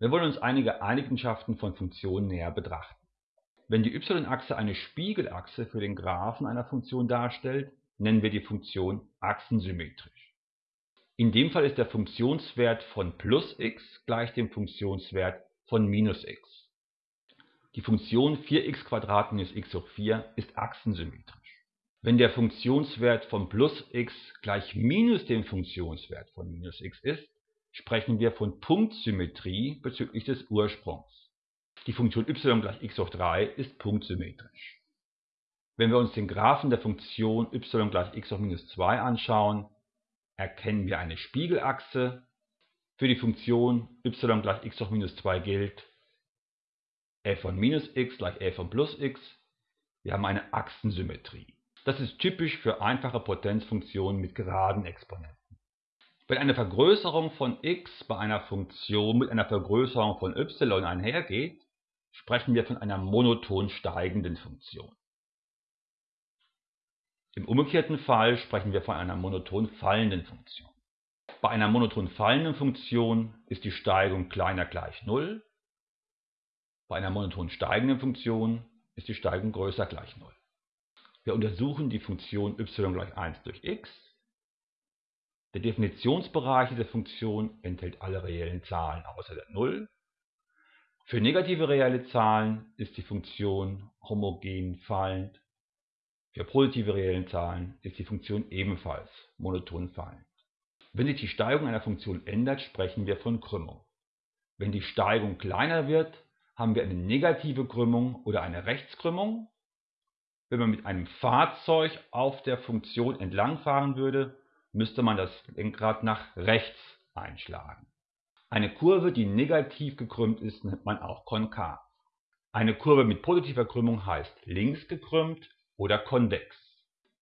Wir wollen uns einige Eigenschaften von Funktionen näher betrachten. Wenn die y-Achse eine Spiegelachse für den Graphen einer Funktion darstellt, nennen wir die Funktion achsensymmetrisch. In dem Fall ist der Funktionswert von plus x gleich dem Funktionswert von minus x. Die Funktion 4x minus x hoch 4 ist achsensymmetrisch. Wenn der Funktionswert von plus x gleich minus dem Funktionswert von minus x ist, sprechen wir von Punktsymmetrie bezüglich des Ursprungs. Die Funktion y gleich x hoch 3 ist punktsymmetrisch. Wenn wir uns den Graphen der Funktion y gleich x hoch minus 2 anschauen, erkennen wir eine Spiegelachse. Für die Funktion y gleich x hoch minus 2 gilt f von minus x gleich f von plus x. Wir haben eine Achsensymmetrie. Das ist typisch für einfache Potenzfunktionen mit geraden Exponenten. Wenn eine Vergrößerung von x bei einer Funktion mit einer Vergrößerung von y einhergeht, sprechen wir von einer monoton steigenden Funktion. Im umgekehrten Fall sprechen wir von einer monoton fallenden Funktion. Bei einer monoton fallenden Funktion ist die Steigung kleiner gleich 0, bei einer monoton steigenden Funktion ist die Steigung größer gleich 0. Wir untersuchen die Funktion y gleich 1 durch x der Definitionsbereich dieser Funktion enthält alle reellen Zahlen außer der Null. Für negative reelle Zahlen ist die Funktion homogen fallend. Für positive reelle Zahlen ist die Funktion ebenfalls monoton fallend. Wenn sich die Steigung einer Funktion ändert, sprechen wir von Krümmung. Wenn die Steigung kleiner wird, haben wir eine negative Krümmung oder eine Rechtskrümmung. Wenn man mit einem Fahrzeug auf der Funktion entlangfahren würde, müsste man das Lenkrad nach rechts einschlagen. Eine Kurve, die negativ gekrümmt ist, nennt man auch konkav. Eine Kurve mit positiver Krümmung heißt links gekrümmt oder konvex.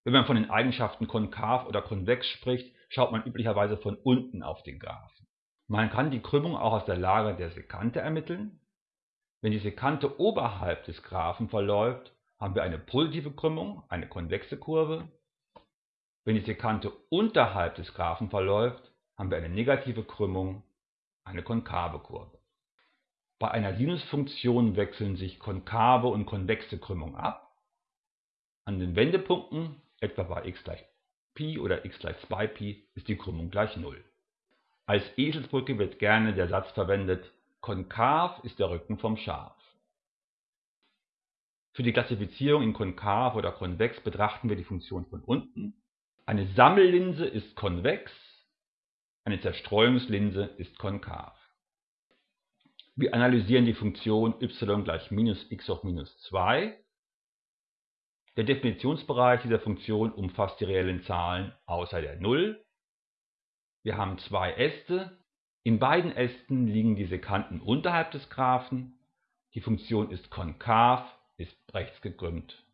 Wenn man von den Eigenschaften konkav oder konvex spricht, schaut man üblicherweise von unten auf den Graphen. Man kann die Krümmung auch aus der Lage der Sekante ermitteln. Wenn die Sekante oberhalb des Graphen verläuft, haben wir eine positive Krümmung, eine konvexe Kurve. Wenn die Sekante unterhalb des Graphen verläuft, haben wir eine negative Krümmung, eine konkave Kurve. Bei einer Sinusfunktion wechseln sich konkave und konvexe Krümmung ab. An den Wendepunkten, etwa bei x gleich Pi oder x gleich 2Pi, ist die Krümmung gleich 0. Als Eselsbrücke wird gerne der Satz verwendet, konkav ist der Rücken vom Schaf. Für die Klassifizierung in konkav oder konvex betrachten wir die Funktion von unten eine Sammellinse ist konvex, eine Zerstreuungslinse ist konkav. Wir analysieren die Funktion y gleich minus x hoch minus 2. Der Definitionsbereich dieser Funktion umfasst die reellen Zahlen außer der 0. Wir haben zwei Äste. In beiden Ästen liegen die Sekanten unterhalb des Graphen. Die Funktion ist konkav, ist rechts gekrümmt